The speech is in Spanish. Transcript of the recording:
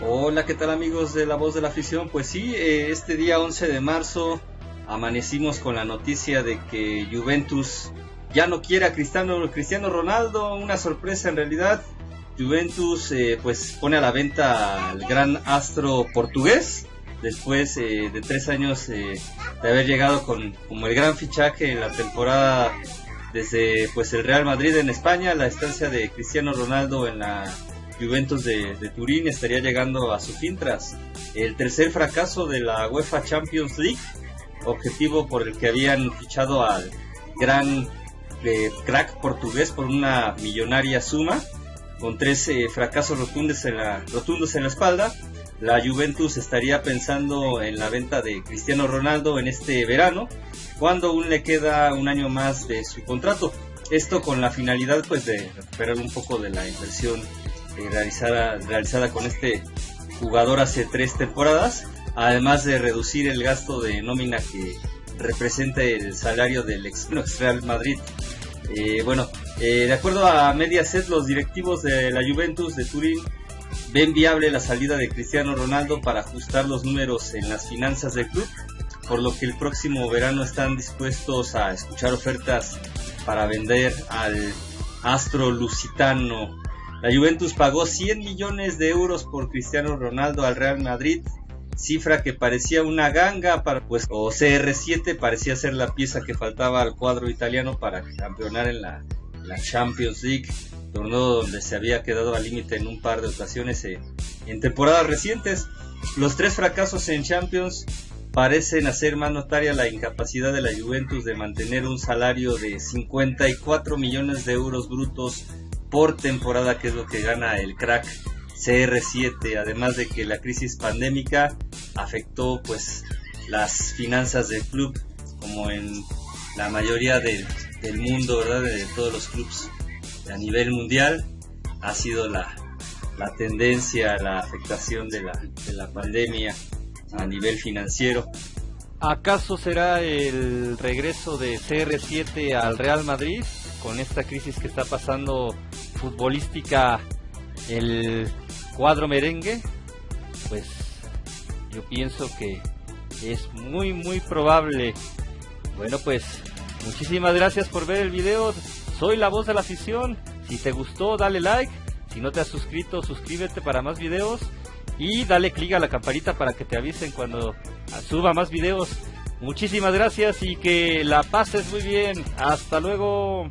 Hola, ¿qué tal amigos de La Voz de la Afición? Pues sí, eh, este día 11 de marzo amanecimos con la noticia de que Juventus ya no quiere a Cristiano, Cristiano Ronaldo, una sorpresa en realidad. Juventus eh, pues pone a la venta al gran astro portugués después eh, de tres años de haber llegado con como el gran fichaje en la temporada desde pues el Real Madrid en España, la estancia de Cristiano Ronaldo en la Juventus de, Turín estaría llegando a su fin tras el tercer fracaso de la UEFA Champions League, objetivo por el que habían fichado al gran eh, crack portugués por una millonaria suma, con tres eh, fracasos rotundos en, la, rotundos en la espalda. La Juventus estaría pensando en la venta de Cristiano Ronaldo en este verano, cuando aún le queda un año más de su contrato. Esto con la finalidad pues de recuperar un poco de la inversión eh, realizada, realizada con este jugador hace tres temporadas, además de reducir el gasto de nómina que representa el salario del ex Real Madrid. Eh, bueno, eh, de acuerdo a Mediaset, los directivos de la Juventus de Turín ven viable la salida de Cristiano Ronaldo para ajustar los números en las finanzas del club, por lo que el próximo verano están dispuestos a escuchar ofertas para vender al astro lusitano la Juventus pagó 100 millones de euros por Cristiano Ronaldo al Real Madrid, cifra que parecía una ganga para pues o CR7 parecía ser la pieza que faltaba al cuadro italiano para campeonar en la, Champions League, torneo donde se había quedado al límite en un par de ocasiones eh, en temporadas recientes. Los tres fracasos en Champions parecen hacer más notaria la incapacidad de la Juventus de mantener un salario de 54 millones de euros brutos por temporada, que es lo que gana el crack CR7, además de que la crisis pandémica afectó pues las finanzas del club, como en la mayoría del mundo, ¿verdad? De todos los clubes a nivel mundial, ha sido la, la tendencia, la afectación de la, de la pandemia a nivel financiero. ¿Acaso será el regreso de CR7 al Real Madrid con esta crisis que está pasando futbolística el cuadro merengue, pues yo pienso que es muy muy probable. Bueno pues muchísimas gracias por ver el video. Soy la voz de la afición. Si te gustó dale like. Si no te has suscrito suscríbete para más videos. Y dale click a la campanita para que te avisen cuando suba más videos. Muchísimas gracias y que la pases muy bien. Hasta luego.